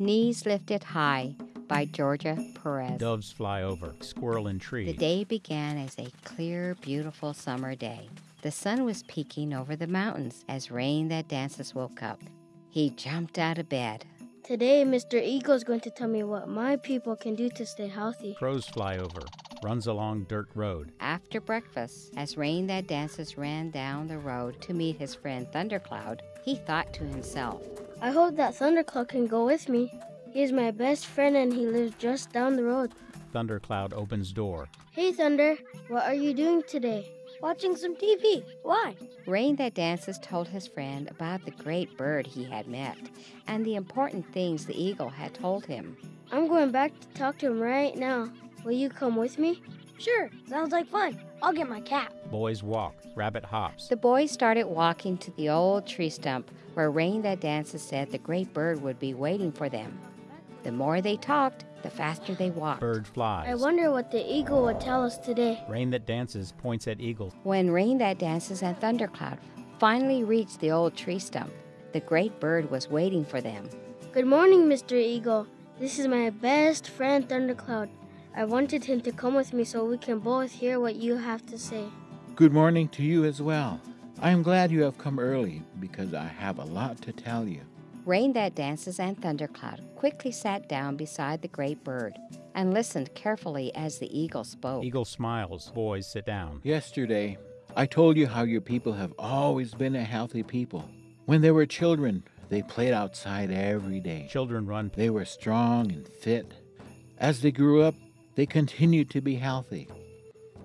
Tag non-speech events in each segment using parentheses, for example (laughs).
Knees Lifted High by Georgia Perez. Doves fly over, squirrel in tree. The day began as a clear, beautiful summer day. The sun was peeking over the mountains as Rain That Dances woke up. He jumped out of bed. Today, Mr. Eagle is going to tell me what my people can do to stay healthy. Crows fly over, runs along dirt road. After breakfast, as Rain That Dances ran down the road to meet his friend Thundercloud, he thought to himself, I hope that Thundercloud can go with me. He is my best friend and he lives just down the road. Thundercloud opens door. Hey, Thunder, what are you doing today? Watching some TV. Why? Rain That Dances told his friend about the great bird he had met and the important things the eagle had told him. I'm going back to talk to him right now. Will you come with me? Sure, sounds like fun. I'll get my cap. Boys walk, rabbit hops. The boys started walking to the old tree stump where Rain That Dances said the great bird would be waiting for them. The more they talked, the faster they walked. Bird flies. I wonder what the eagle would tell us today. Rain that dances points at eagle. When Rain That Dances and Thundercloud finally reached the old tree stump, the great bird was waiting for them. Good morning, Mr. Eagle. This is my best friend, Thundercloud. I wanted him to come with me so we can both hear what you have to say. Good morning to you as well. I am glad you have come early because I have a lot to tell you. Rain That Dances and Thundercloud quickly sat down beside the great bird and listened carefully as the eagle spoke. Eagle smiles. Boys sit down. Yesterday, I told you how your people have always been a healthy people. When they were children, they played outside every day. Children run. They were strong and fit. As they grew up, they continued to be healthy.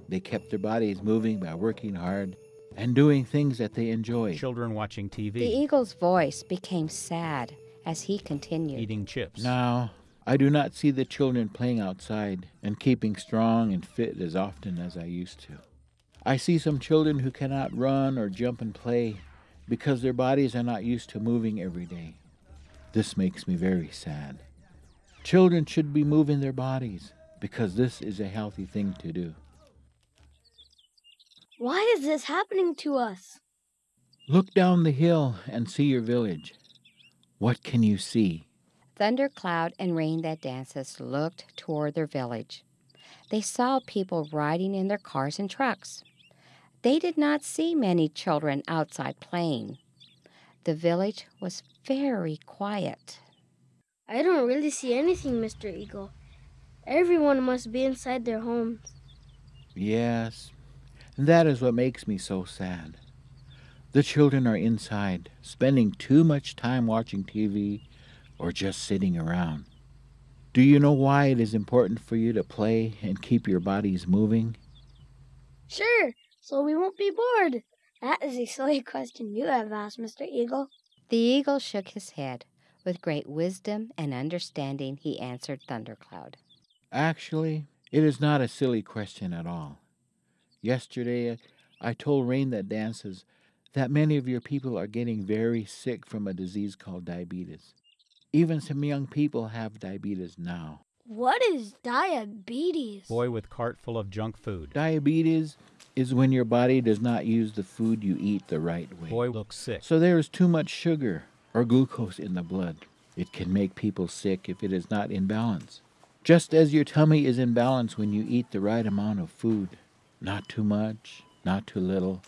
They kept their bodies moving by working hard and doing things that they enjoyed. Children watching TV. The eagle's voice became sad as he continued. Eating chips. Now, I do not see the children playing outside and keeping strong and fit as often as I used to. I see some children who cannot run or jump and play because their bodies are not used to moving every day. This makes me very sad. Children should be moving their bodies because this is a healthy thing to do. Why is this happening to us? Look down the hill and see your village. What can you see? Thundercloud and Rain That Dances looked toward their village. They saw people riding in their cars and trucks. They did not see many children outside playing. The village was very quiet. I don't really see anything, Mr. Eagle. Everyone must be inside their homes. Yes, that is what makes me so sad. The children are inside, spending too much time watching TV or just sitting around. Do you know why it is important for you to play and keep your bodies moving? Sure, so we won't be bored. That is a silly question you have asked, Mr. Eagle. The eagle shook his head. With great wisdom and understanding, he answered Thundercloud. Actually, it is not a silly question at all. Yesterday, I told Rain That Dances that many of your people are getting very sick from a disease called diabetes. Even some young people have diabetes now. What is diabetes? Boy with cart full of junk food. Diabetes is when your body does not use the food you eat the right way. Boy looks sick. So there is too much sugar or glucose in the blood. It can make people sick if it is not in balance. Just as your tummy is in balance when you eat the right amount of food. Not too much, not too little,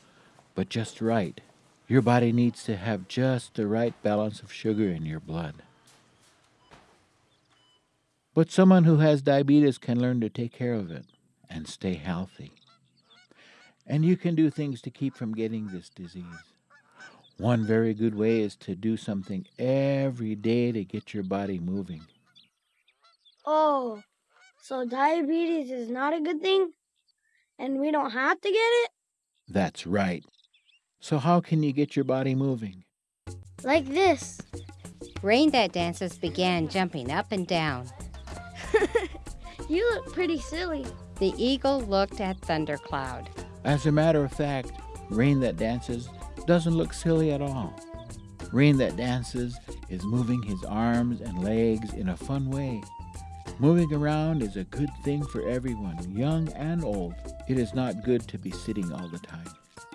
but just right. Your body needs to have just the right balance of sugar in your blood. But someone who has diabetes can learn to take care of it and stay healthy. And you can do things to keep from getting this disease. One very good way is to do something every day to get your body moving. Oh, so diabetes is not a good thing? And we don't have to get it? That's right. So, how can you get your body moving? Like this. Rain That Dances began jumping up and down. (laughs) You look pretty silly. The eagle looked at Thundercloud. As a matter of fact, Rain That Dances doesn't look silly at all. Rain That Dances is moving his arms and legs in a fun way. Moving around is a good thing for everyone, young and old. It is not good to be sitting all the time.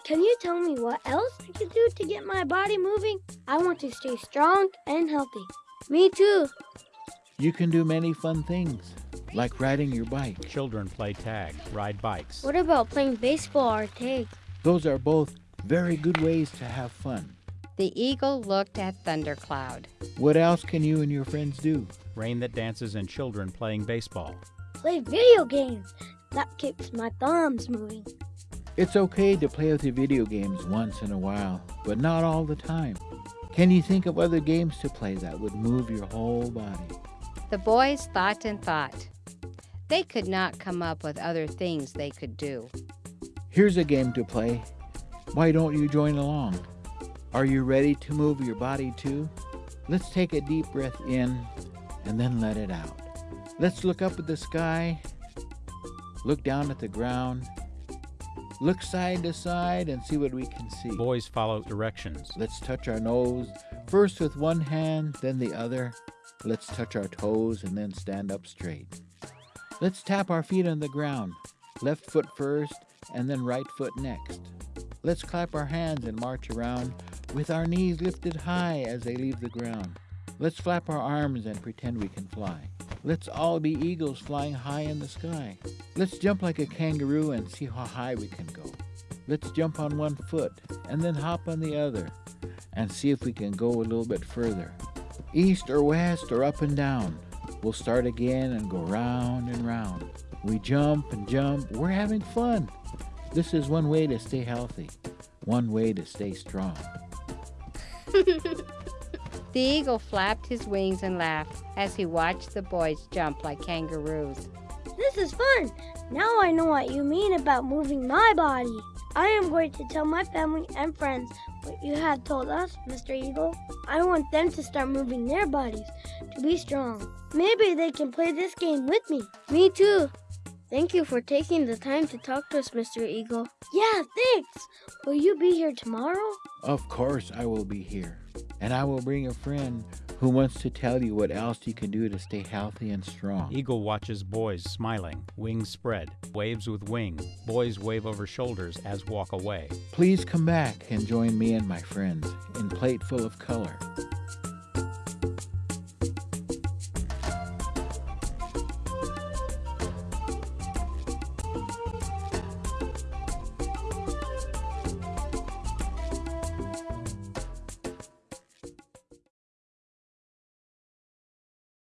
Can you tell me what else I can do to get my body moving? I want to stay strong and healthy. Me too. You can do many fun things, like riding your bike. Children play tag, ride bikes. What about playing baseball or tag? Those are both very good ways to have fun. The eagle looked at Thundercloud. What else can you and your friends do? Rain that dances and children playing baseball. Play video games. That keeps my thumbs moving. It's okay to play with the video games once in a while, but not all the time. Can you think of other games to play that would move your whole body? The boys thought and thought. They could not come up with other things they could do. Here's a game to play. Why don't you join along? Are you ready to move your body too? Let's take a deep breath in and then let it out. Let's look up at the sky, look down at the ground, look side to side and see what we can see. Boys follow directions. Let's touch our nose, first with one hand, then the other. Let's touch our toes and then stand up straight. Let's tap our feet on the ground, left foot first and then right foot next. Let's clap our hands and march around with our knees lifted high as they leave the ground. Let's flap our arms and pretend we can fly. Let's all be eagles flying high in the sky. Let's jump like a kangaroo and see how high we can go. Let's jump on one foot and then hop on the other and see if we can go a little bit further. East or west or up and down. We'll start again and go round and round. We jump and jump. We're having fun. This is one way to stay healthy, one way to stay strong. (laughs) The eagle flapped his wings and laughed as he watched the boys jump like kangaroos. This is fun. Now I know what you mean about moving my body. I am going to tell my family and friends what you have told us, Mr. Eagle. I want them to start moving their bodies to be strong. Maybe they can play this game with me. Me too. Thank you for taking the time to talk to us, Mr. Eagle. Yeah, thanks. Will you be here tomorrow? Of course, I will be here. And I will bring a friend who wants to tell you what else you can do to stay healthy and strong. Eagle watches boys smiling, wings spread, waves with wing. Boys wave over shoulders as walk away. Please come back and join me and my friends in Plate Full of Color.